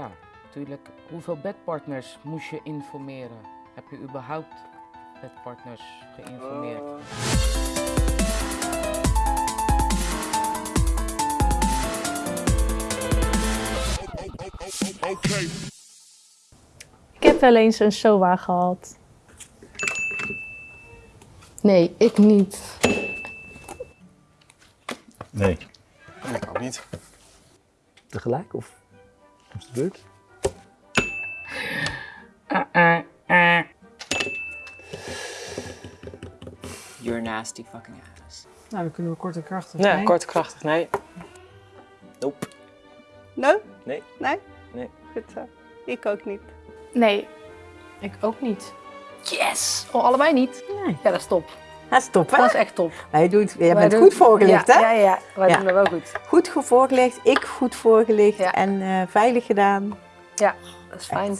Ja, natuurlijk. Hoeveel bedpartners moest je informeren? Heb je überhaupt bedpartners geïnformeerd? Ik heb wel eens een SOA gehad. Nee, ik niet. Nee. Ik ook niet. Tegelijk of is de beurt? You're nasty fucking ass. Nou, dan kunnen we kort en krachtig. Ja, nee? kort en krachtig, nee. Nope. Nee? Nee. Nee? Nee. Goed zo. Ik ook niet. Nee. Ik ook niet. Yes! Oh, allebei niet? Nee. Ja, dat is top. Dat is top, hè? Dat is echt top. Wij doen, jij Wij bent doen- goed voorgelicht, ja, hè? Ja, ja, wij Ja. doen dat wel goed. Goed ge- voorgelicht, ik goed voorgelicht Ja. en eh, veilig gedaan. Ja, dat is fijn.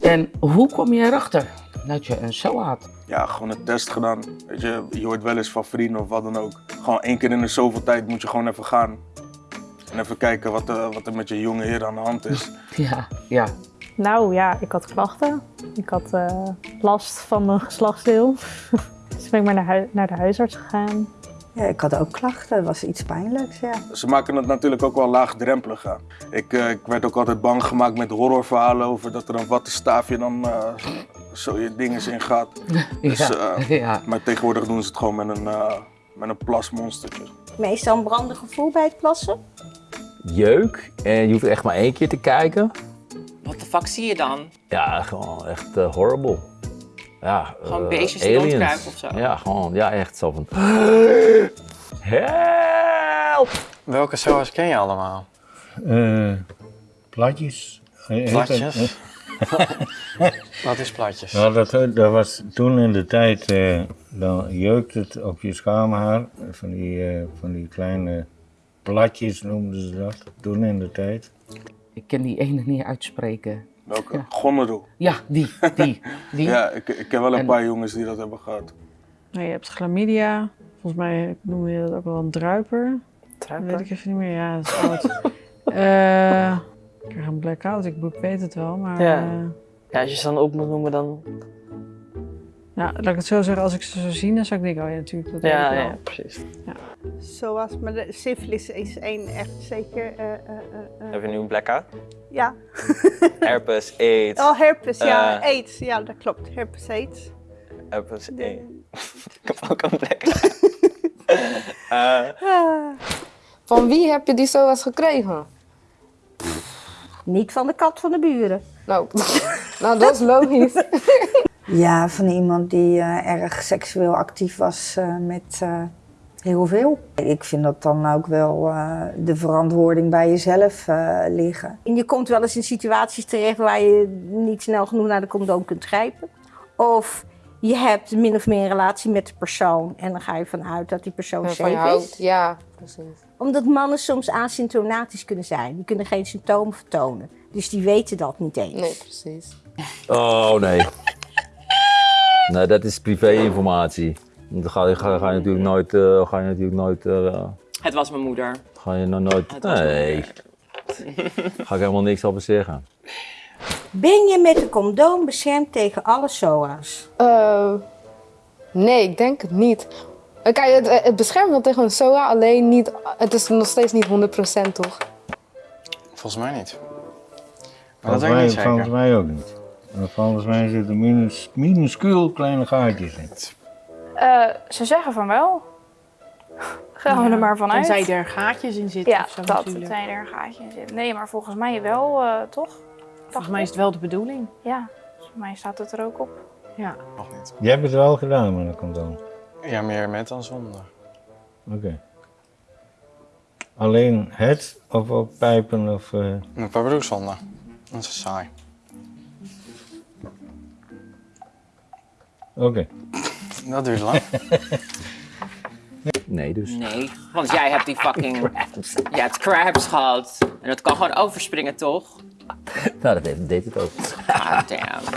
En hoe kom je erachter dat je een SOA had? Ja, gewoon een test gedaan. Weet je, je hoort wel eens van vrienden of wat dan ook. Gewoon één keer in de zoveel tijd moet je gewoon even gaan. En even kijken wat, eh, wat er met je jonge heer aan de hand is. Ja, ja. Nou ja, ik had klachten. Ik had eh, last van mijn geslachtsdeel. dus ben ik maar naar, naar de huisarts gegaan. Ja, ik had ook klachten, het was iets pijnlijks, ja. Ze maken het natuurlijk ook wel laagdrempelig aan. Ik, eh, ik werd ook altijd bang gemaakt met horrorverhalen over dat er een wattenstaafje dan eh, zo je dinges in gaat. Dus, ja. ja. Maar tegenwoordig doen ze het gewoon met een, eh, met een plasmonstertje. Meestal een brandig gevoel bij het plassen. Jeuk. En je hoeft echt maar één keer te kijken. Fuck zie je dan? Ja, gewoon echt eh, horrible. Ja, Gewoon eh, beestjes die rondkruipen of zo? Ja, gewoon, ja, echt zo van... Help! Welke SOA's ken je allemaal? Eh, platjes. Platjes? Wat is platjes? Ja, dat, dat was toen in de tijd, eh, dan jeukt het op je schaamhaar. Van die, eh, van die kleine platjes noemden ze dat, toen in de tijd. Ik kan die ene niet uitspreken. Welke? Ja. Ja, die, die, die. Ja, ik, ik ken wel een En- paar jongens die dat hebben gehad. Nou, je hebt chlamydia. Volgens mij noem je dat ook wel een druiper. Dat weet ik even niet meer. Ja, dat is oud. Eh, ik krijg een blackout. Ik, ik weet het wel, maar... Ja. eh, Ja, als je ze dan op moet noemen, dan... nou, laat ik het zo zeggen. Als ik ze zou zien, dan zou ik denken, oh ja, natuurlijk. Dat weet Ja, ik wel. ja, precies. Zoals, maar de syfilis is één echt zeker. eh, eh, eh, eh, Heb je nu een blackout? ja. Herpes, AIDS. Oh, herpes, ja. AIDS, ja, dat klopt. Herpes, AIDS. Herpes, De- AIDS. Ik heb ook een blackout. Van wie heb je die SOA's gekregen? niet van de kat van de buren. Nou, nou dat is logisch. Ja, van iemand die eh, erg seksueel actief was eh, met eh, heel veel. Ik vind dat dan ook wel eh, de verantwoording bij jezelf eh, liggen. En je komt wel eens in situaties terecht waar je niet snel genoeg naar de condoom kunt grijpen. Of je hebt min of meer een relatie met de persoon en dan ga je vanuit dat die persoon safe houdt. is. Ja, precies. Omdat mannen soms asymptomatisch kunnen zijn. Die kunnen geen symptomen vertonen. Dus die weten dat niet eens. Nee, precies. Oh, nee. Nee, dat is privé-informatie. Dan ga je, ga, ga je natuurlijk nooit... eh, ga je natuurlijk nooit... eh, het was mijn moeder. ga je nog nooit... Het Nee, ga ik helemaal niks over zeggen. Ben je met een condoom beschermd tegen alle SOA's? Eh, nee, ik denk het niet. Eh, Kijk, het, het beschermt wel tegen een SOA, alleen niet, het is nog steeds niet 100% toch? Volgens mij niet. Volgens mij, volgens mij ook niet. En volgens mij zitten minus, minuscuul kleine gaatjes in. Eh, ze zeggen van wel. Gaan we Ja, er maar vanuit. Tenzij er gaatjes in zitten ja, of zo dat. natuurlijk. Tenzij er een gaatje in zit. Nee, maar volgens mij wel, eh, toch? Volgens mij is het wel de bedoeling. Ja, volgens mij staat het er ook op. Ja. Nog niet. Je hebt het wel gedaan met een condoom. Ja, meer met dan zonder. Oké. Alleen het of ook pijpen of... eh, Een paar broek zonder. Dat is saai. Oké. Dat duurt lang. Nee, dus. Nee, want jij hebt die fucking... Je hebt crabs gehad. En dat kan gewoon overspringen, toch? Nou, dat deed, deed het ook. Ah, damn.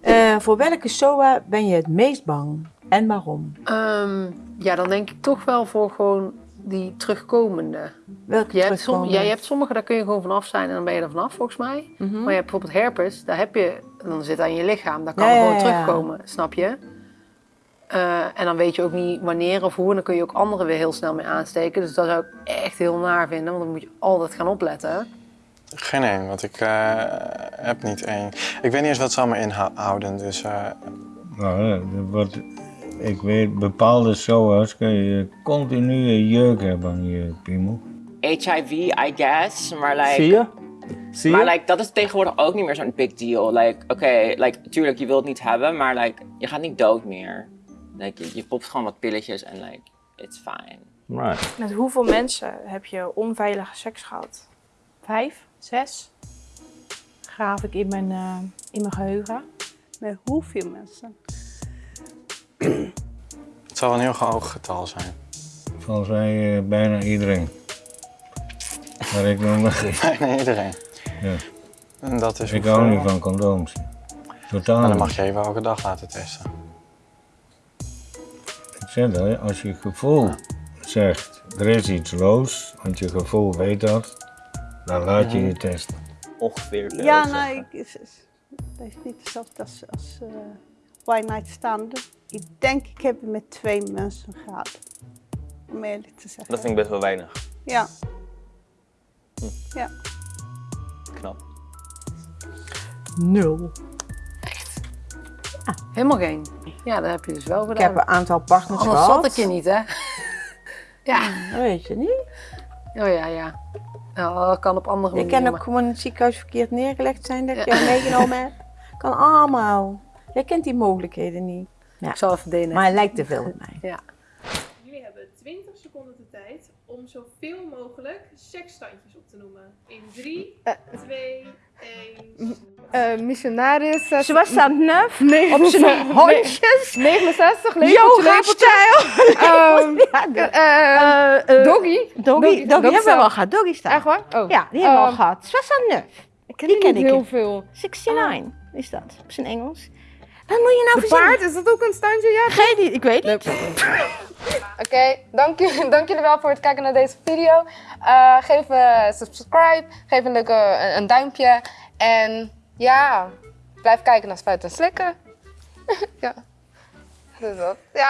Eh, voor welke SOA ben je het meest bang en waarom? Ehm, ja, dan denk ik toch wel voor gewoon die terugkomende. Welke je hebt, som, terugkomende? ja, je hebt sommige, daar kun je gewoon vanaf zijn en dan ben je er vanaf volgens mij. Mhm. Maar je hebt bijvoorbeeld herpes, daar heb je, dan zit in je lichaam, daar kan Ja, het ja, gewoon ja, terugkomen, snap je? Eh, en dan weet je ook niet wanneer of hoe. En dan kun je ook anderen weer heel snel mee aansteken. Dus dat zou ik echt heel naar vinden. Want dan moet je altijd gaan opletten. Geen één, want ik eh, heb niet één. Ik weet niet eens wat ze allemaal inhouden, dus... eh, Nou, er wordt, ik weet, bepaalde SOA's kun je continue jeuk hebben aan je piemel. HIV, I guess, maar like... Zie je? Zie je? Maar like, dat is tegenwoordig ook niet meer zo'n big deal. Like, oké, like, tuurlijk, je wilt het niet hebben, maar like, je gaat niet dood meer. Like, je, je popt gewoon wat pilletjes en like, it's fine. Right. Met hoeveel mensen heb je onveilige seks gehad? Vijf? Zes? Graaf ik in mijn, eh, in mijn geheugen. Met hoeveel mensen? het zal een heel hoog getal zijn. Volgens mij eh, bijna iedereen. Maar ik noem Bijna iedereen. Ja. En dat is ik hoeveel? hou niet van condooms. Totaal Maar dan mag je even elke dag laten testen. Ik zeg dat, als je gevoel zegt, er is iets los, want je gevoel weet dat, dan laat je je testen. Ongeveer. Ja, nou, ik, is, is- dat is niet hetzelfde als, als eh One Night Stand. Ik denk, ik heb het met twee mensen gehad. Om eerlijk te zeggen. Dat vind ik best wel weinig. Ja. Ja. Knap. Nul. Echt? Helemaal geen. Ja, dat heb je dus wel gedaan. Ik heb een aantal partners Anders gehad. zat ik je niet, hè? ja. Dat weet je niet. Oh ja, ja. Nou, dat kan op andere Je manieren. kan ook gewoon in het ziekenhuis verkeerd neergelegd zijn dat je hem meegenomen hebt. Kan allemaal. Jij kent die mogelijkheden niet. Ja. Ik zal even DNA. Maar hij lijkt te veel op mij. Ja. Jullie hebben 20 seconden de tijd om zoveel mogelijk seksstandjes op te noemen. In 3, 2, 1. Eh, missionaris. Ze was aan het nuf. Nee, Op zijn hondjes. 69, Yoga-stijl. Ehm, eh, Doggy. Doggy, doggy hebben we al gehad. Doggy staan. Echt waar? Oh. Ja, die hebben we al Ehm, gehad. Ze was aan het ken Die die ken niet ik. heel veel. 69 is dat, op zijn Engels. Wat moet je nou verzinnen? paard, is dat ook een standje? Ja. Geen idee, ik weet niet. Oké, dank, jullie- dank jullie wel voor het kijken naar deze video. Eh, geef een subscribe, geef een leuke een, een duimpje. En ja, blijf kijken naar Spuiten en Slikken. ja, dat is dat. Ja.